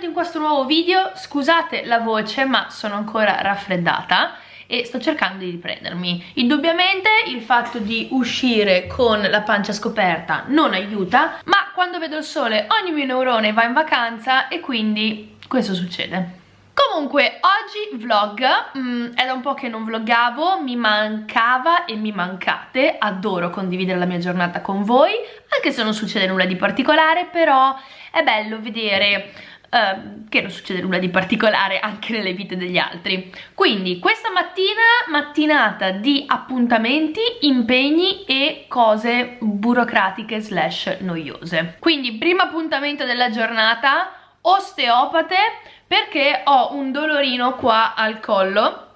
benvenuti in questo nuovo video, scusate la voce ma sono ancora raffreddata e sto cercando di riprendermi. Indubbiamente il fatto di uscire con la pancia scoperta non aiuta, ma quando vedo il sole ogni mio neurone va in vacanza e quindi questo succede. Comunque oggi vlog, mm, è da un po' che non vloggavo, mi mancava e mi mancate, adoro condividere la mia giornata con voi, anche se non succede nulla di particolare, però è bello vedere Uh, che non succede nulla di particolare anche nelle vite degli altri. Quindi questa mattina mattinata di appuntamenti, impegni e cose burocratiche slash noiose. Quindi primo appuntamento della giornata osteopate perché ho un dolorino qua al collo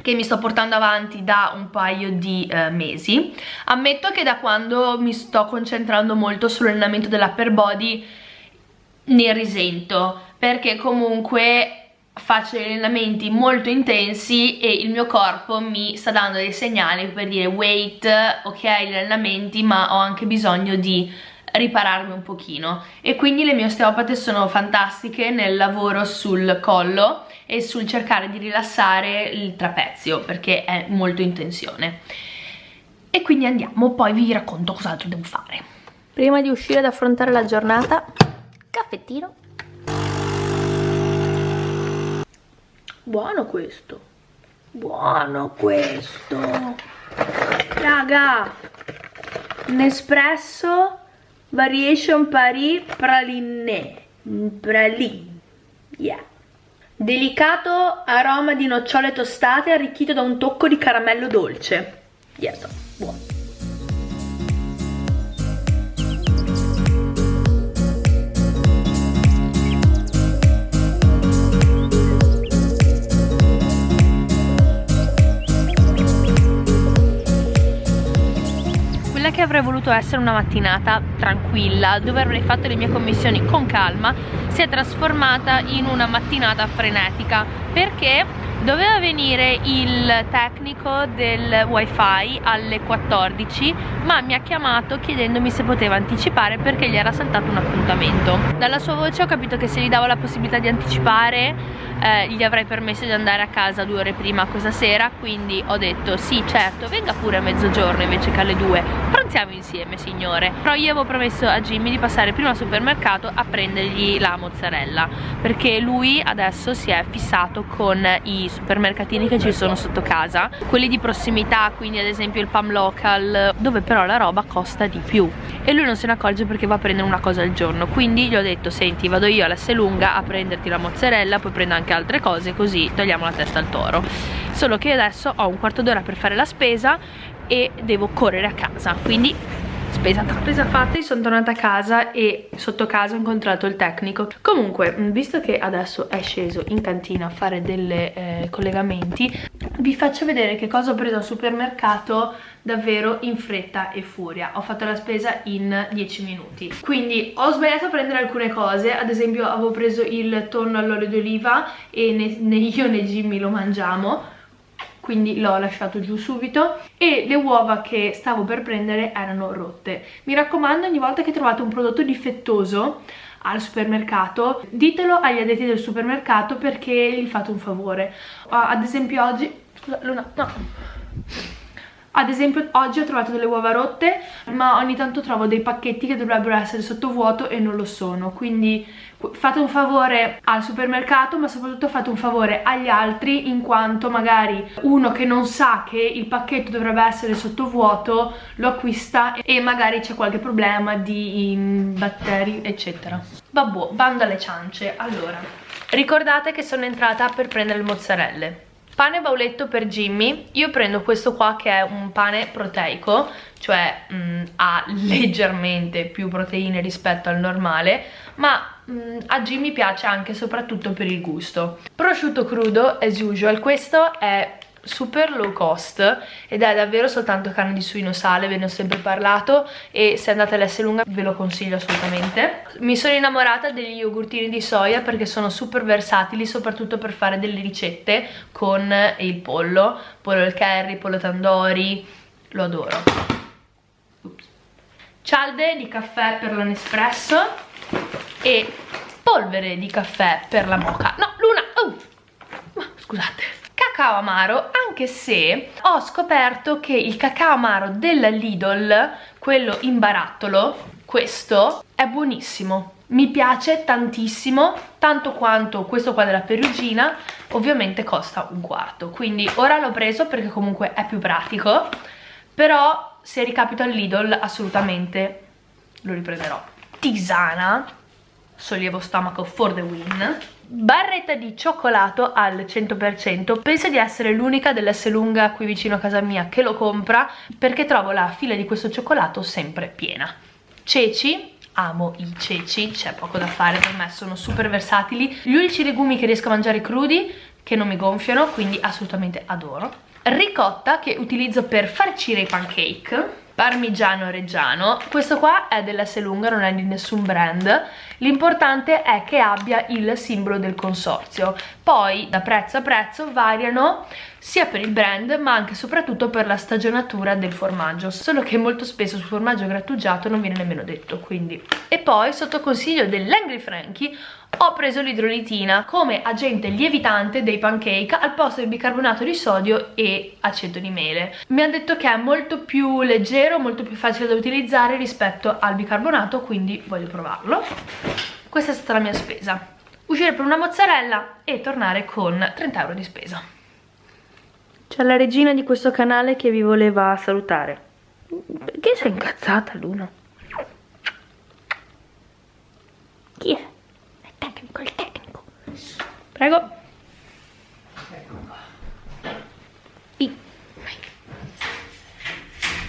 che mi sto portando avanti da un paio di eh, mesi. Ammetto che da quando mi sto concentrando molto sull'allenamento dell'upper body ne risento perché comunque faccio degli allenamenti molto intensi e il mio corpo mi sta dando dei segnali per dire wait, ok gli allenamenti ma ho anche bisogno di ripararmi un pochino. E quindi le mie osteopate sono fantastiche nel lavoro sul collo e sul cercare di rilassare il trapezio perché è molto in tensione. E quindi andiamo poi vi racconto cos'altro devo fare. Prima di uscire ad affrontare la giornata caffettino. Buono questo. Buono questo. Raga Nespresso Variation Paris Praline. Praline. Yeah. Delicato aroma di nocciole tostate arricchito da un tocco di caramello dolce. Yes, che avrei voluto essere una mattinata tranquilla dove avrei fatto le mie commissioni con calma si è trasformata in una mattinata frenetica. Perché? Doveva venire il tecnico del wifi alle 14 ma mi ha chiamato chiedendomi se poteva anticipare perché gli era saltato un appuntamento. Dalla sua voce ho capito che se gli davo la possibilità di anticipare eh, gli avrei permesso di andare a casa due ore prima questa sera quindi ho detto sì certo venga pure a mezzogiorno invece che alle due pranziamo insieme signore. Però io avevo promesso a Jimmy di passare prima al supermercato a prendergli la mozzarella perché lui adesso si è fissato con i supermercatini che ci sono sotto casa quelli di prossimità quindi ad esempio il Pam Local dove però la roba costa di più. E lui non se ne accorge perché va a prendere una cosa al giorno. Quindi gli ho detto senti vado io alla lunga a prenderti la mozzarella poi prendo anche altre cose così togliamo la testa al toro. Solo che adesso ho un quarto d'ora per fare la spesa e devo correre a casa. Quindi spesa spesa fatta sono tornata a casa e sotto casa ho incontrato il tecnico. Comunque visto che adesso è sceso in cantina a fare dei eh, collegamenti vi faccio vedere che cosa ho preso al supermercato davvero in fretta e furia. Ho fatto la spesa in 10 minuti. Quindi ho sbagliato a prendere alcune cose. Ad esempio avevo preso il tonno all'olio d'oliva e né, né io né Jimmy lo mangiamo. Quindi l'ho lasciato giù subito. E le uova che stavo per prendere erano rotte. Mi raccomando ogni volta che trovate un prodotto difettoso al supermercato ditelo agli addetti del supermercato perché gli fate un favore. Ad esempio oggi scusa Luna no ad esempio oggi ho trovato delle uova rotte ma ogni tanto trovo dei pacchetti che dovrebbero essere sottovuoto e non lo sono. Quindi fate un favore al supermercato ma soprattutto fate un favore agli altri in quanto magari uno che non sa che il pacchetto dovrebbe essere sottovuoto lo acquista e magari c'è qualche problema di batteri eccetera. Vabbè bando alle ciance. Allora ricordate che sono entrata per prendere le mozzarelle pane bauletto per Jimmy. Io prendo questo qua che è un pane proteico cioè mh, mm, ha leggermente più proteine rispetto al normale ma mh, mm, a Jimmy piace anche soprattutto per il gusto. Prosciutto crudo as usual. Questo è super low cost ed è davvero soltanto carne di suino sale, ve ne ho sempre parlato e se andate all'S lunga ve lo consiglio assolutamente. Mi sono innamorata degli yogurtini di soia perché sono super versatili soprattutto per fare delle ricette con il pollo, pollo al curry, pollo tandoori, lo adoro. Ups. Cialde di caffè per l'Onespresso e polvere di caffè per la mocha no Luna oh, scusate cacao amaro anche se ho scoperto che il cacao amaro della Lidl quello in barattolo questo è buonissimo. Mi piace tantissimo tanto quanto questo qua della perugina ovviamente costa un quarto. Quindi ora l'ho preso perché comunque è più pratico però se ricapito al Lidl assolutamente lo riprenderò. Tisana sollievo stomaco for the win barretta di cioccolato al 100% penso di essere l'unica dell'S lunga qui vicino a casa mia che lo compra perché trovo la fila di questo cioccolato sempre piena ceci amo i ceci, c'è poco da fare per me, sono super versatili. Gli unici legumi che riesco a mangiare crudi, che non mi gonfiano, quindi assolutamente adoro. Ricotta che utilizzo per farcire i pancake parmigiano reggiano. Questo qua è della Selunga non è di nessun brand. L'importante è che abbia il simbolo del consorzio. Poi da prezzo a prezzo variano sia per il brand ma anche e soprattutto per la stagionatura del formaggio. Solo che molto spesso sul formaggio grattugiato non viene nemmeno detto quindi. E poi sotto consiglio dell'Angry Frankie ho preso l'idrolitina come agente lievitante dei pancake al posto del bicarbonato di sodio e aceto di mele. Mi hanno detto che è molto più leggero molto più facile da utilizzare rispetto al bicarbonato quindi voglio provarlo. Questa è stata la mia spesa. Uscire per una mozzarella e tornare con 30 euro di spesa c'è la regina di questo canale che vi voleva salutare perché sei incazzata Luna? chi è? è tecnico, il tecnico prego I.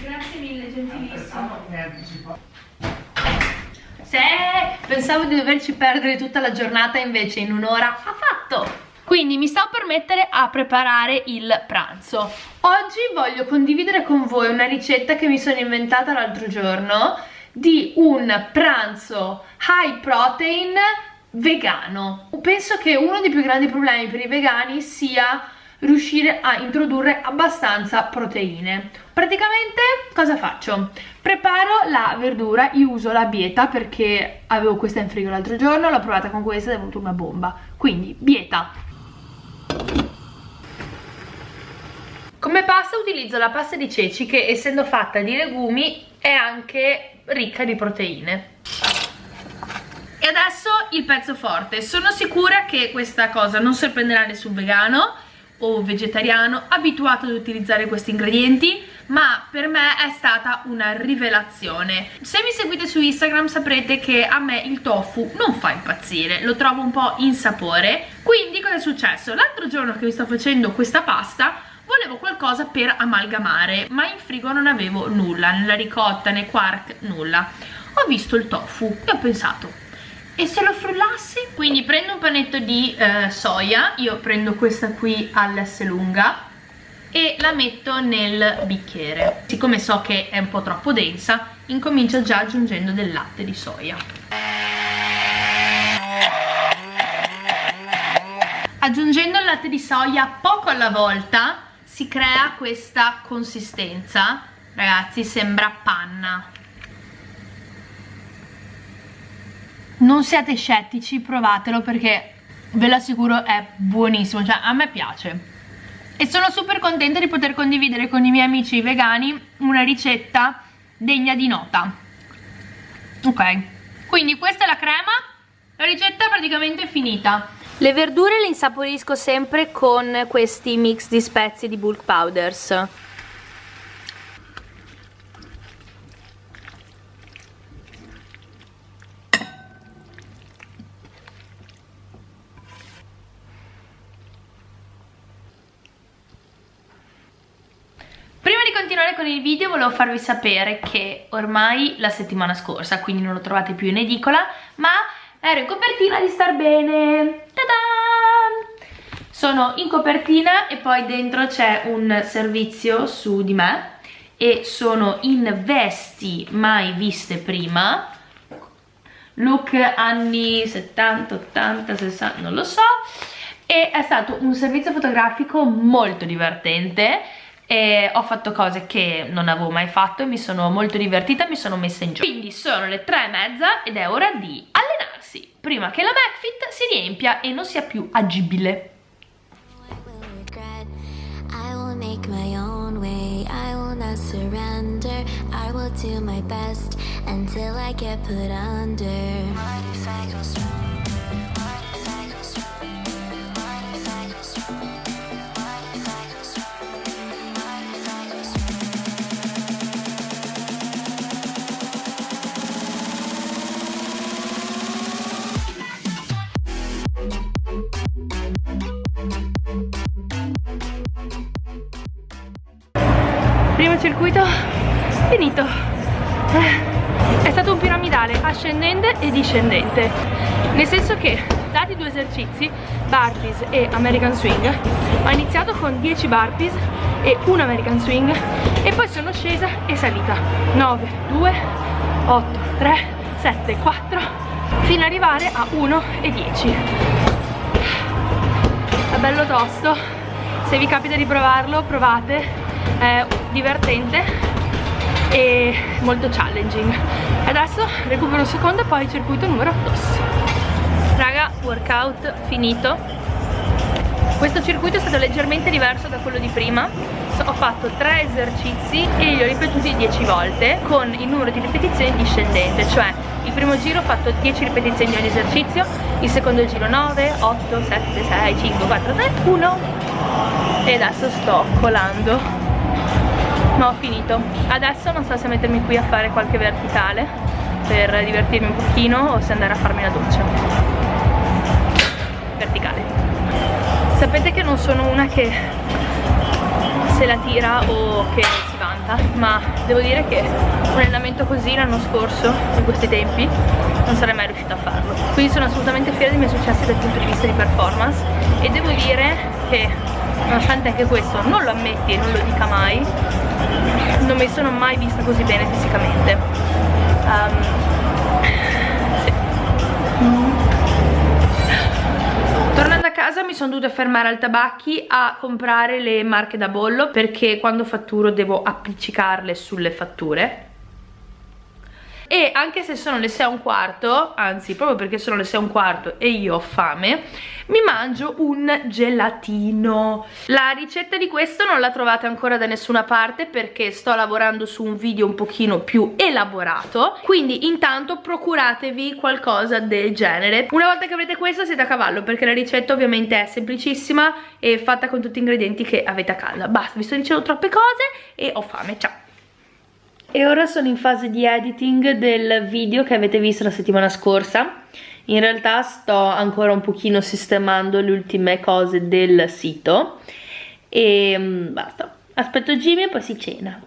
grazie mille gentilissimo se pensavo di doverci perdere tutta la giornata invece in un'ora ha fatto quindi mi stavo per mettere a preparare il pranzo. Oggi voglio condividere con voi una ricetta che mi sono inventata l'altro giorno di un pranzo high protein vegano. Penso che uno dei più grandi problemi per i vegani sia riuscire a introdurre abbastanza proteine. Praticamente cosa faccio? preparo la verdura, io uso la bieta perché avevo questa in frigo l'altro giorno l'ho provata con questa ed è venuta una bomba. Quindi bieta come pasta utilizzo la pasta di ceci che essendo fatta di legumi è anche ricca di proteine. E adesso il pezzo forte. Sono sicura che questa cosa non sorprenderà nessun vegano o vegetariano abituato ad utilizzare questi ingredienti ma per me è stata una rivelazione. Se mi seguite su Instagram saprete che a me il tofu non fa impazzire lo trovo un po' insapore. Quindi cosa è successo? l'altro giorno che mi sto facendo questa pasta volevo qualcosa per amalgamare ma in frigo non avevo nulla, nella ricotta, né quark, nulla. Ho visto il tofu e ho pensato e se lo frullassi? Quindi prendo un panetto di eh, soia, io prendo questa qui all'S lunga e la metto nel bicchiere. Siccome so che è un po' troppo densa, incomincio già aggiungendo del latte di soia. Aggiungendo il latte di soia poco alla volta si crea questa consistenza. Ragazzi, sembra panna. Non siate scettici, provatelo perché ve lo assicuro è buonissimo, cioè a me piace. E sono super contenta di poter condividere con i miei amici vegani una ricetta degna di nota. Ok, quindi questa è la crema. La ricetta è praticamente finita. Le verdure le insaporisco sempre con questi mix di spezie di bulk powders continuare con il video volevo farvi sapere che ormai la settimana scorsa, quindi non lo trovate più in edicola, ma ero in copertina di Star Bene. Ta-da! Sono in copertina e poi dentro c'è un servizio su di me e sono in vesti mai viste prima look anni 70, 80, 60, non lo so e è stato un servizio fotografico molto divertente e ho fatto cose che non avevo mai fatto e mi sono molto divertita mi sono messa in gioco quindi sono le tre e mezza ed è ora di allenarsi. Prima che la McFit si riempia e non sia più agibile. I circuito? Finito. Eh, è stato un piramidale ascendente e discendente. Nel senso che dati due esercizi burpees e american swing ho iniziato con 10 burpees e un american swing e poi sono scesa e salita. 9 2 8 3 7 4 fino ad arrivare a 1 e 10 è bello tosto. Se vi capita di provarlo provate è divertente e molto challenging. Adesso recupero un secondo e poi circuito numero 2 raga workout finito. Questo circuito è stato leggermente diverso da quello di prima. Ho fatto 3 esercizi e li ho ripetuti 10 volte con il numero di ripetizioni discendente. Cioè il primo giro ho fatto 10 ripetizioni di ogni esercizio il secondo giro 9, 8, 7, 6, 5, 4, 3, 1 e adesso sto colando ma ho finito. Adesso non so se mettermi qui a fare qualche verticale per divertirmi un pochino o se andare a farmi la doccia. Verticale. Sapete che non sono una che se la tira o che si vanta ma devo dire che un allenamento così l'anno scorso in questi tempi non sarei mai riuscita a farlo. Quindi sono assolutamente fiera dei miei successi dal punto di vista di performance e devo dire che nonostante anche questo non lo ammetti e non lo dica mai non mi sono mai vista così bene fisicamente um. Tornando a casa mi sono dovuta fermare al tabacchi a comprare le marche da bollo perché quando fatturo devo appiccicarle sulle fatture e anche se sono le 6 e un quarto anzi proprio perché sono le 6 e un quarto e io ho fame mi mangio un gelatino. La ricetta di questo non la trovate ancora da nessuna parte perché sto lavorando su un video un pochino più elaborato. Quindi intanto procuratevi qualcosa del genere. Una volta che avrete questo siete a cavallo perché la ricetta ovviamente è semplicissima e fatta con tutti gli ingredienti che avete a casa. Basta vi sto dicendo troppe cose e ho fame. Ciao e ora sono in fase di editing del video che avete visto la settimana scorsa. In realtà sto ancora un pochino sistemando le ultime cose del sito. E mm, basta. Aspetto Jimmy e poi si cena.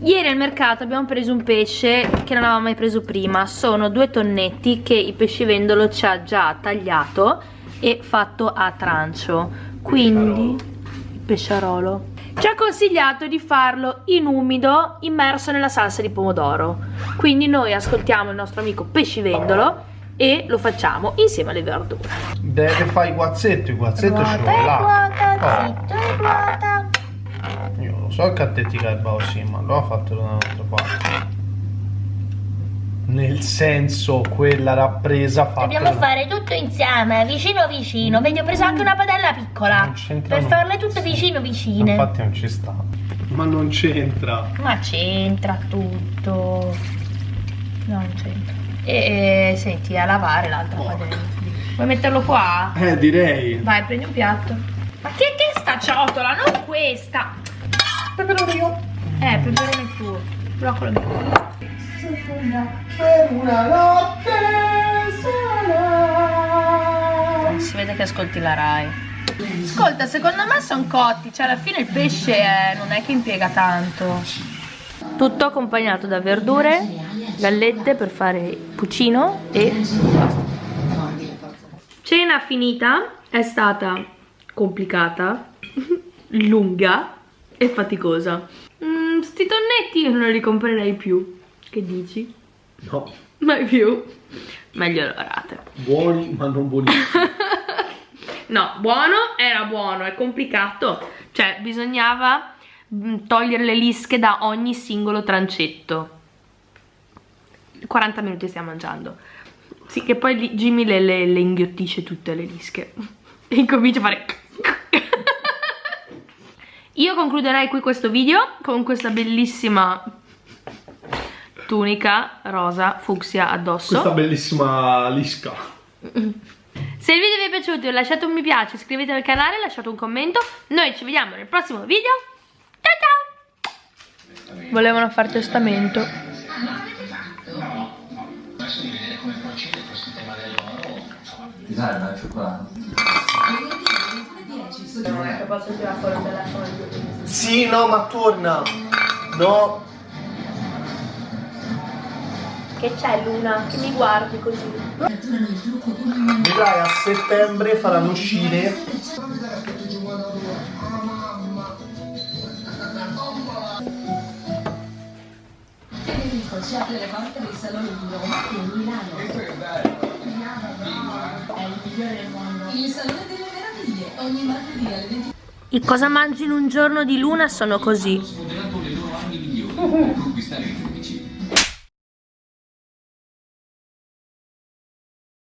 Ieri al mercato abbiamo preso un pesce che non avevamo mai preso prima. Sono due tonnetti che il pescivendolo ci ha già tagliato e fatto a trancio. Quindi, il pesciarolo ci ha consigliato di farlo in umido immerso nella salsa di pomodoro. Quindi noi ascoltiamo il nostro amico pescivendolo e lo facciamo insieme alle verdure. Deve fare i guazzetti, il guazzetto ci vuole là. oh. io lo so che a te ti garba così ma lo ha fatto da un'altra parte nel senso quella rappresa fatta dobbiamo fare tutto insieme vicino vicino. Vedi ho preso anche una padella piccola. Per farle tutte vicino vicine. Infatti non ci sta. Ma non c'entra. Ma c'entra tutto. Non c'entra. E, e, senti a lavare l'altra padella. Vuoi metterlo qua? eh direi. Vai prendi un piatto. Ma che, che sta ciotola? Non questa. Peperone io. Eh peperone tuo broccolo mio per una notte sola. Si vede che ascolti la Rai. Ascolta, secondo me sono cotti, cioè alla fine il pesce è, non è che impiega tanto. Tutto accompagnato da verdure, gallette per fare puccino e. Cena finita, è stata complicata, lunga e faticosa. Mm, sti tonnetti io non li comprerei più. Che dici? No. Mai più. Meglio lavorate. Buoni ma non buonissimi. no, buono era buono, è complicato. Cioè, bisognava mm, togliere le lische da ogni singolo trancetto. 40 minuti stiamo mangiando. Sì, che poi Jimmy le, le, le inghiottisce tutte le lische. E incomincia a fare... Io concluderei qui questo video con questa bellissima tunica rosa fucsia addosso. Questa bellissima lisca. Se il video vi è piaciuto lasciate un mi piace, iscrivetevi al canale, lasciate un commento. Noi ci vediamo nel prossimo video. Ciao ciao! Volevano fare testamento. Dai, cioccolato. Sì, no, ma torna. No. Che c'è Luna? Che mi guardi così? Vedrai a settembre faranno uscire ci apre le porte del Salone di Roma e Milano. È il migliore del mondo. Il Salone delle Meraviglie, ogni martedì alle 20. I cosa mangi in un giorno di luna sono così.